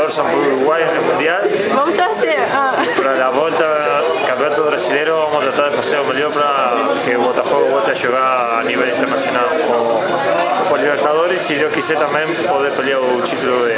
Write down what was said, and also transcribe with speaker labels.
Speaker 1: 14 muy guay en el mundial.
Speaker 2: Vamos a. Ah.
Speaker 1: Para la volta campeonato brasileiro vamos a tratar de facer o mellor para que o Botafogo volte a xogar a nivel internacional co, co Libertadores e se Deus quiser tamén poder pelear o título de